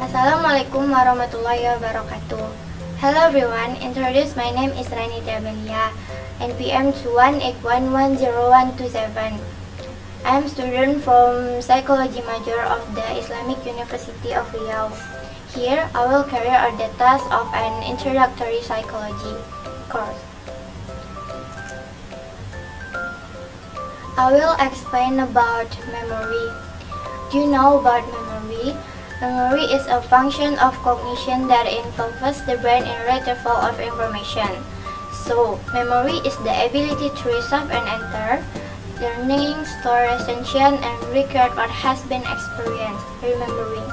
Assalamualaikum warahmatullahi wabarakatuh. Hello everyone, introduce my name is Rani Dabelia, NPM 2181101127. I am student from Psychology major of the Islamic University of Riau. Here, I will carry out the task of an introductory psychology course. I will explain about memory. Do you know about memory? Memory is a function of cognition that involves the brain in retrieval of information. So, memory is the ability to receive and enter, learning, store, retention, and record what has been experienced, remembering.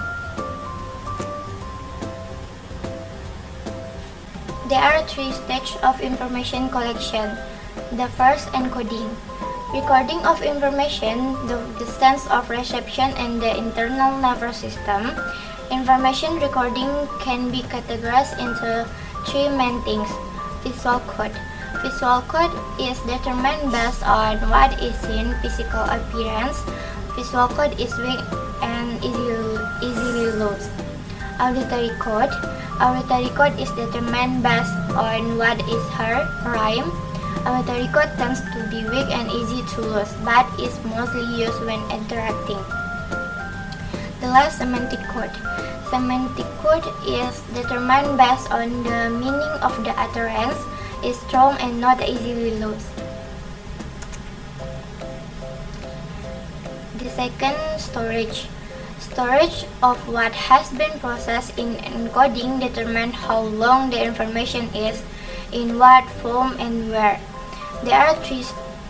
There are three stages of information collection. The first, encoding. Recording of information, the distance of reception and the internal nervous system. Information recording can be categorized into three main things. Visual code. Visual code is determined based on what is in physical appearance. Visual code is weak and easily, easily lost. Auditory code. Auditory code is determined based on what is heard, rhyme, Auditory code tends to be weak and easy to lose, but is mostly used when interacting. The last semantic code. Semantic code is determined based on the meaning of the utterance, is strong and not easily lost. The second, storage. Storage of what has been processed in encoding determines how long the information is, in what form and where. There are three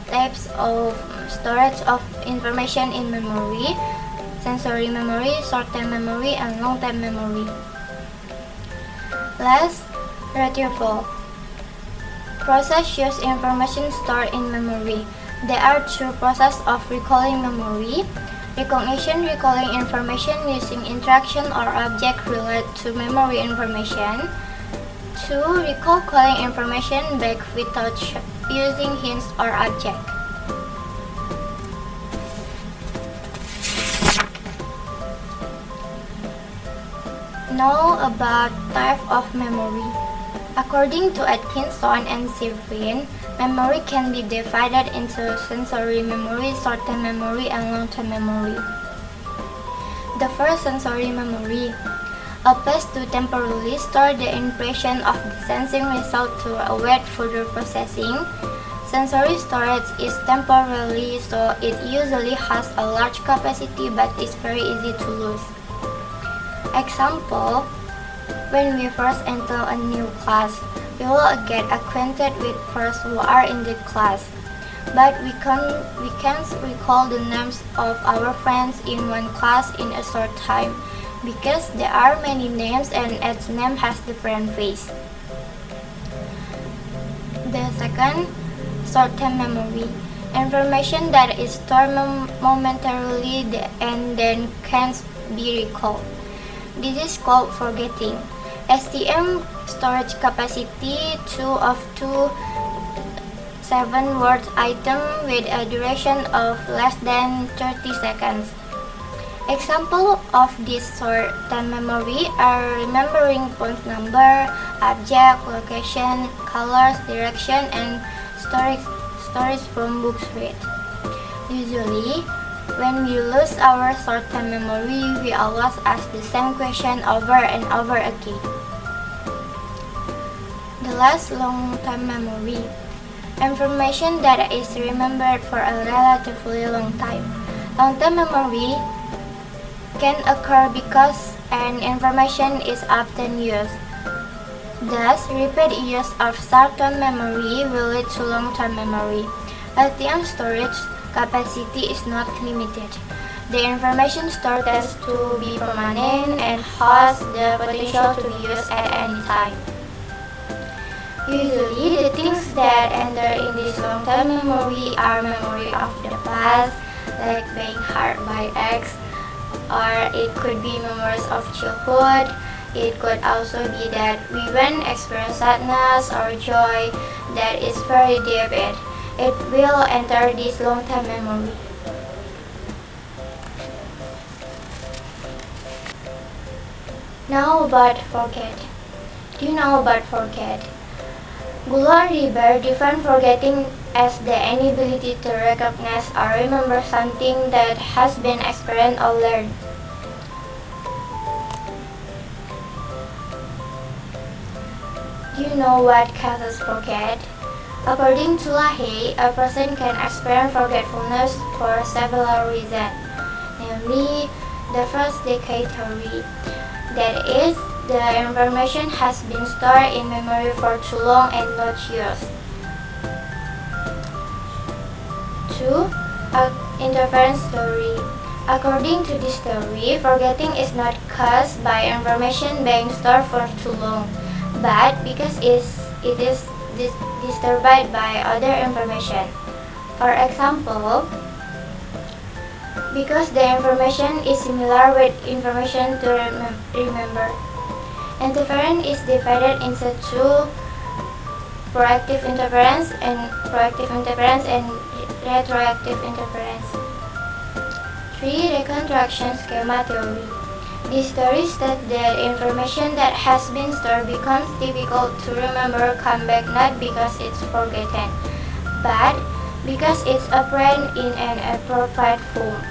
types of storage of information in memory, sensory memory, short-term memory, and long-term memory. Last, retrieval. Process use information stored in memory. There are two processes of recalling memory. Recognition recalling information using interaction or object related to memory information. 2. Recall calling information back without using hints or object. Know about type of memory. According to Atkinson and Shiffrin, memory can be divided into sensory memory, short-term memory, and long-term memory. The first sensory memory. A place to temporarily store the impression of the sensing result to await further processing. Sensory storage is temporary so it usually has a large capacity but is very easy to lose. Example, when we first enter a new class, we will get acquainted with persons who are in the class. But we, can, we can't recall the names of our friends in one class in a short time because there are many names and each name has different face. The second short-term memory. Information that is stored momentarily and then can't be recalled. This is called forgetting. STM storage capacity 2 of 2 7 word item with a duration of less than 30 seconds. Example of this short-term memory are remembering phone number, object, location, colors, direction, and stories, stories from books read. Usually, when we lose our short-term memory, we always ask the same question over and over again. The last long-term memory. Information that is remembered for a relatively long time. Long-term memory can occur because an information is often used. Thus, repeat use of short-term memory will lead to long-term memory. LTM storage capacity is not limited. The information stored has to be permanent and has the potential to be used at any time. Usually, the things that enter in this long-term memory are memory of the past, like being hurt by X, or it could be memories of childhood, it could also be that we when experience sadness or joy that is very deep, it, it will enter this long-term memory. Now about forget. Do you know about forget? Gulo Reber define forgetting as the inability to recognize or remember something that has been experienced or learned. Do you know what causes forget? According to Lahey, a person can experience forgetfulness for several reasons, namely the first decay theory, that is, the information has been stored in memory for too long and not used. 2. Interference theory. According to this theory, forgetting is not caused by information being stored for too long, but because it is disturbed by other information. For example, because the information is similar with information to rem remember. Interference is divided into two proactive interference and proactive interference and retroactive interference. 3. Reconstruction schema theory. This theory states that information that has been stored becomes difficult to remember come back not because it's forgotten, but because it's apparent in an appropriate form.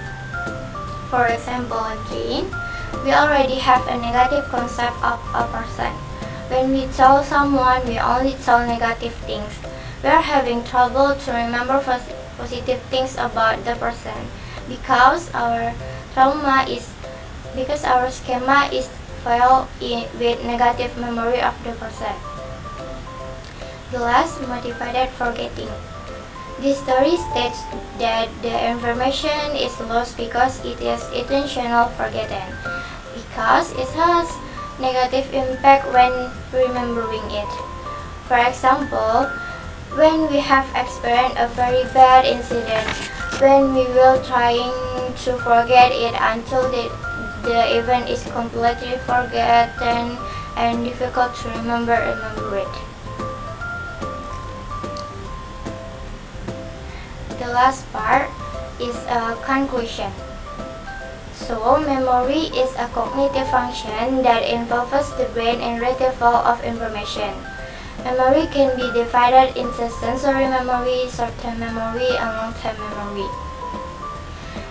For example, again, we already have a negative concept of a person. When we tell someone we only tell negative things, we are having trouble to remember positive things about the person because our trauma is because our schema is filled with negative memory of the person. The last motivated forgetting. This story states that the information is lost because it is intentional forgotten because it has negative impact when remembering it. For example, when we have experienced a very bad incident, when we will trying to forget it until the, the event is completely forgotten and difficult to remember remember it. The last part is a conclusion. So, memory is a cognitive function that involves the brain in retrieval of information. Memory can be divided into sensory memory, short-term memory, and long-term memory.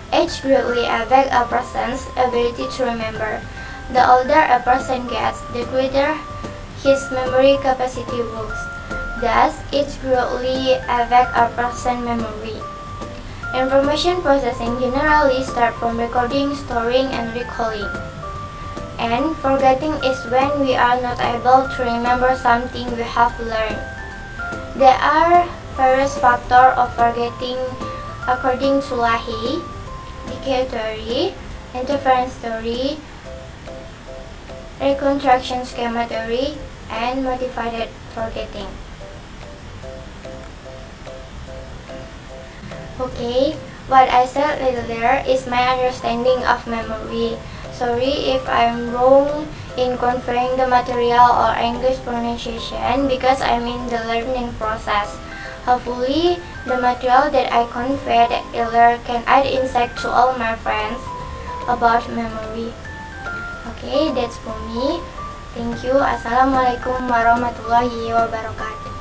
Age greatly affects a person's ability to remember. The older a person gets, the greater his memory capacity works. Thus, age greatly affects a person's memory. Information processing generally starts from recording, storing, and recalling. And forgetting is when we are not able to remember something we have learned. There are various factors of forgetting according to Lahey, decay theory, interference theory, reconstruction schema theory, and motivated forgetting. Okay, what I said earlier is my understanding of memory. Sorry if I'm wrong in conveying the material or English pronunciation because I'm in the learning process. Hopefully, the material that I conveyed earlier can add insight to all my friends about memory. Okay, that's for me. Thank you. Assalamualaikum warahmatullahi wabarakatuh.